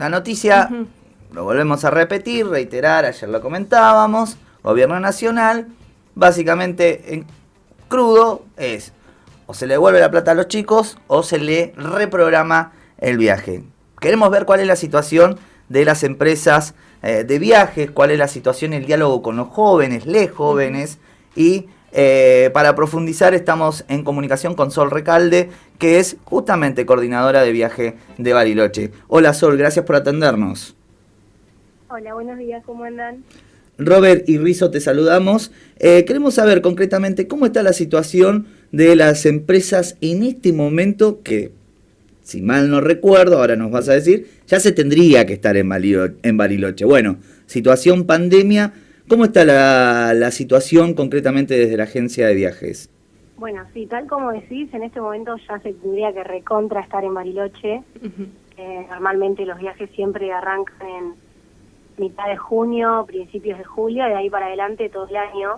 la noticia, lo volvemos a repetir, reiterar, ayer lo comentábamos, gobierno nacional, básicamente en crudo es o se le devuelve la plata a los chicos o se le reprograma el viaje. Queremos ver cuál es la situación de las empresas eh, de viajes, cuál es la situación, el diálogo con los jóvenes, les jóvenes y eh, para profundizar estamos en comunicación con Sol Recalde, que es justamente coordinadora de viaje de Bariloche. Hola Sol, gracias por atendernos. Hola, buenos días, ¿cómo andan? Robert y Rizo te saludamos. Eh, queremos saber concretamente cómo está la situación de las empresas en este momento que, si mal no recuerdo, ahora nos vas a decir, ya se tendría que estar en, Bariloche. Bueno, situación pandemia, ¿cómo está la, situación concretamente desde la agencia de viajes? Bueno, sí, tal como decís, en este momento ya se tendría que recontra estar en Bariloche. Eh, normalmente los viajes siempre arrancan en mitad de junio, principios de julio, de ahí para adelante todo el año.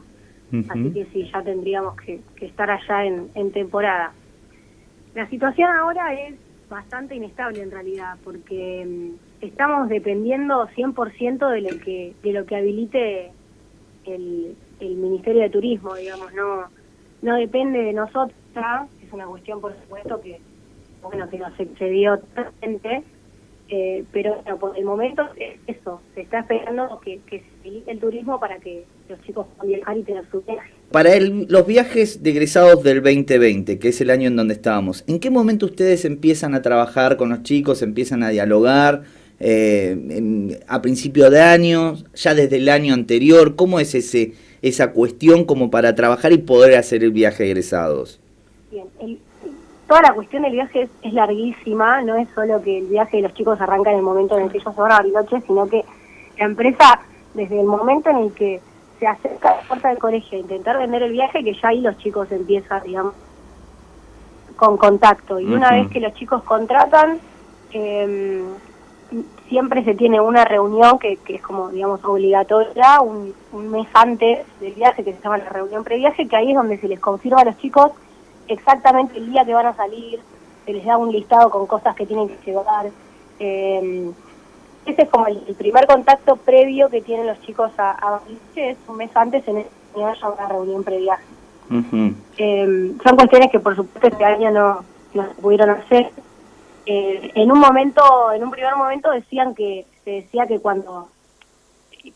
Así que sí, ya tendríamos que, estar allá en, temporada. La situación ahora es bastante inestable en realidad, porque mm, estamos dependiendo 100% de lo que de lo que habilite el, el Ministerio de Turismo, digamos, no no depende de nosotros, es una cuestión por supuesto que bueno que nos excedió totalmente, eh, pero por el momento eso, se está esperando que, se habilite el turismo para que los chicos puedan viajar y tener su viaje. Para el, los viajes de egresados del 2020, que es el año en donde estábamos, ¿en qué momento ustedes empiezan a trabajar con los chicos, empiezan a dialogar? Eh, a principio de año, ya desde el año anterior, ¿cómo es ese esa cuestión como para trabajar y poder hacer el viaje de egresados? Bien, el, toda la cuestión del viaje es, larguísima, no es solo que el viaje de los chicos arranca en el momento en el que ellos se van a Bariloche, sino que la empresa, desde el momento en el que se acerca a la puerta del colegio a intentar vender el viaje, que ya ahí los chicos empiezan, digamos, con contacto. Y una vez que los chicos contratan, eh, siempre se tiene una reunión que, es como, digamos, obligatoria, un, un, mes antes del viaje, que se llama la reunión previaje, que ahí es donde se les confirma a los chicos exactamente el día que van a salir, se les da un listado con cosas que tienen que llevar. Eh, ese es como el, primer contacto previo que tienen los chicos a, a es un mes antes en el que haya una reunión previaje. eh, son cuestiones que por supuesto este año no, no pudieron hacer. Eh, en un momento, en un primer momento decían que, se decía que cuando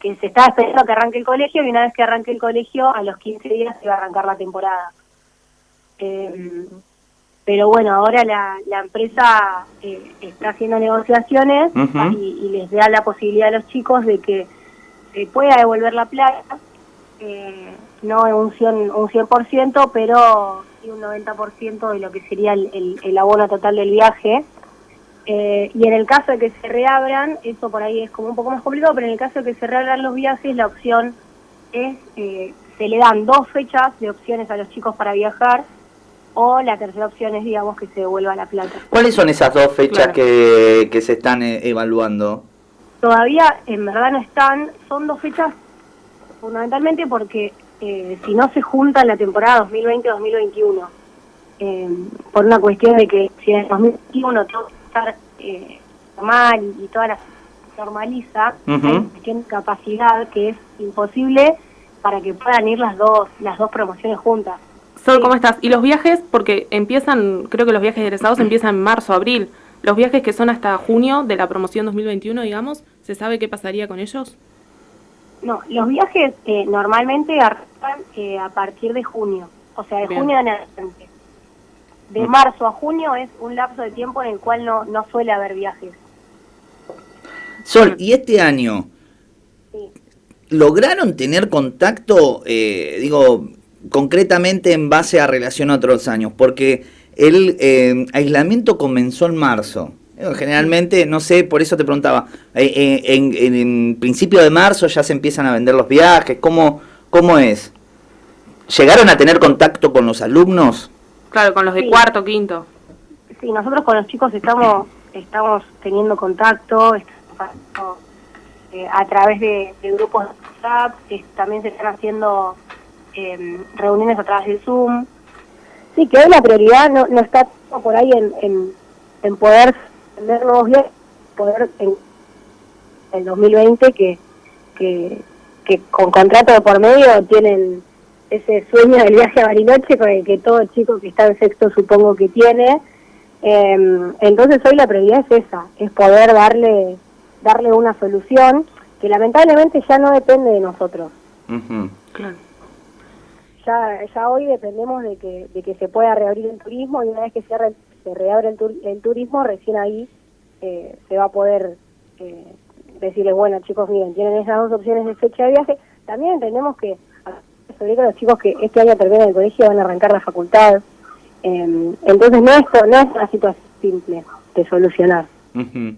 que se estaba esperando que arranque el colegio y una vez que arranque el colegio, a los 15 días se iba a arrancar la temporada. Eh, pero bueno, ahora la, la empresa eh, está haciendo negociaciones y, les da la posibilidad a los chicos de que se pueda devolver la plata, eh, no en un 100%, un 100% pero sí un 90% de lo que sería el, el, abono total del viaje. Eh, y en el caso de que se reabran, eso por ahí es como un poco más complicado, pero en el caso de que se reabran los viajes, la opción es, se le dan dos fechas de opciones a los chicos para viajar, o la tercera opción es, digamos, que se devuelva la plata. ¿Cuáles son esas dos fechas que, que, se están eh, evaluando? Todavía, en verdad, no están. Son dos fechas fundamentalmente porque eh, si no se junta la temporada 2020-2021, eh, por una cuestión de que si en el 2021 todo estar eh, normal y, toda la normaliza, hay una cuestión de capacidad que es imposible para que puedan ir las dos las dos promociones juntas. ¿cómo estás? ¿Y los viajes? Porque empiezan, creo que los viajes egresados empiezan en marzo, abril. ¿Los viajes que son hasta junio de la promoción 2021, digamos, se sabe qué pasaría con ellos? No, los viajes eh, normalmente arrancan eh, a partir de junio, o sea, de junio en adelante. De mm. marzo a junio es un lapso de tiempo en el cual no, no suele haber viajes. Sol, ¿y este año lograron tener contacto, eh, digo, concretamente en base a relación a otros años, porque el eh, aislamiento comenzó en marzo. Generalmente, no sé, por eso te preguntaba, eh, eh, en, principio de marzo ya se empiezan a vender los viajes, ¿cómo, cómo es? ¿Llegaron a tener contacto con los alumnos? Claro, con los de cuarto, quinto. Sí, nosotros con los chicos estamos estamos teniendo contacto, a través de, grupos de WhatsApp, también se están haciendo Em, reuniones a través de Zoom. Sí, que hoy la prioridad no, está por ahí en, en, poder tener nuevos viajes, poder hasta el 2020 que, que, que con contrato de por medio tienen ese sueño del viaje a Bariloche con el que todo chico que está en sexto supongo que tiene. Em, entonces hoy la prioridad es esa, es poder darle, darle una solución que lamentablemente ya no depende de nosotros. Claro. Ya, ya hoy dependemos de que, de que se pueda reabrir el turismo y una vez que se, re- se reabre el, tur- el turismo, recién ahí eh, se va a poder eh, decirles, bueno chicos, miren, tienen esas dos opciones de fecha de viaje. También entendemos que, sobre todo los chicos que este año terminan el colegio van a arrancar la facultad. Eh, entonces no es, no es una situación simple de solucionar. Ujú.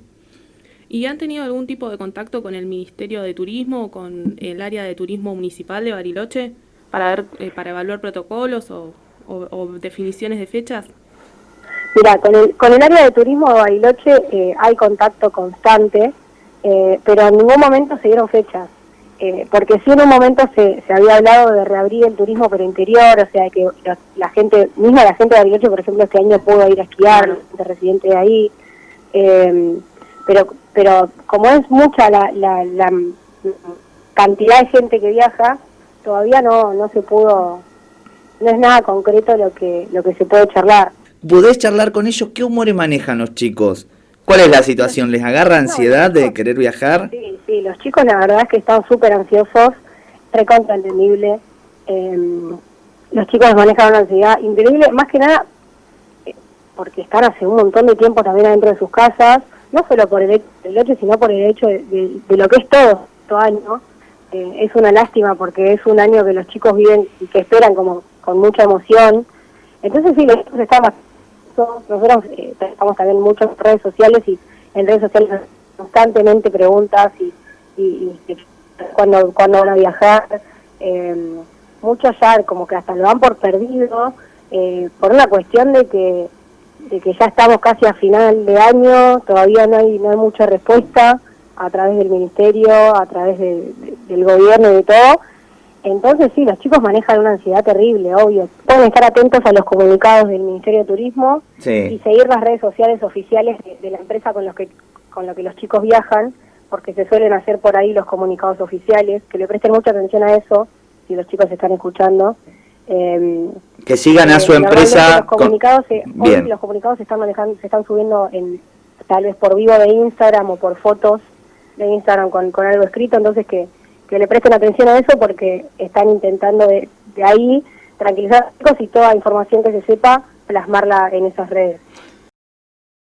¿Y han tenido algún tipo de contacto con el Ministerio de Turismo o con el área de turismo municipal de Bariloche para ver, eh, para evaluar protocolos o, o- o definiciones de fechas? Mira, con el, con el área de turismo de Bariloche eh, hay contacto constante, eh, pero en ningún momento se dieron fechas. Eh, porque sí en un momento se, se había hablado de reabrir el turismo pero interior, o sea que la, la gente, misma la gente de Bariloche, por ejemplo, este año pudo ir a esquiar, de residente de ahí, eh, pero pero como es mucha la, la, la cantidad de gente que viaja, todavía no, no se pudo, no es nada concreto lo que, lo que se puede charlar. ¿Podés charlar con ellos? ¿Qué humores manejan los chicos? ¿Cuál es la situación? ¿Les agarra ansiedad de querer viajar? Sí, sí, los chicos la verdad es que están súper ansiosos, recontra entendible. Eh, los chicos manejan una ansiedad increíble, más que nada eh, porque están hace un montón de tiempo también adentro de sus casas, no solo por el hecho del hecho, sino por el hecho de, lo que es todo este año. Eh, es una lástima porque es un año que los chicos viven y que esperan como con mucha emoción. Entonces sí, los chicos están bastante nosotros eh, trabajamos también mucho en redes sociales y en redes sociales constantemente preguntas y, y, y cuando cuando van a viajar eh, muchos ya como que hasta lo dan por perdido eh, por una cuestión de que de que ya estamos casi a final de año todavía no hay no hay mucha respuesta a través del ministerio a través de- de- del gobierno y de todo entonces sí, los chicos manejan una ansiedad terrible, obvio. Pueden estar atentos a los comunicados del Ministerio de Turismo y seguir las redes sociales oficiales de, de la empresa con los que con lo que los chicos viajan, porque se suelen hacer por ahí los comunicados oficiales, que le presten mucha atención a eso, si los chicos están escuchando. Eh, Que sigan a eh, su empresa. Los con- comunicados, se, hoy los comunicados se están manejando, se están subiendo en tal vez por vivo de Instagram o por fotos de Instagram con, con algo escrito, entonces que, que le presten atención a eso porque están intentando de, de ahí tranquilizar y toda información que se sepa plasmarla en esas redes.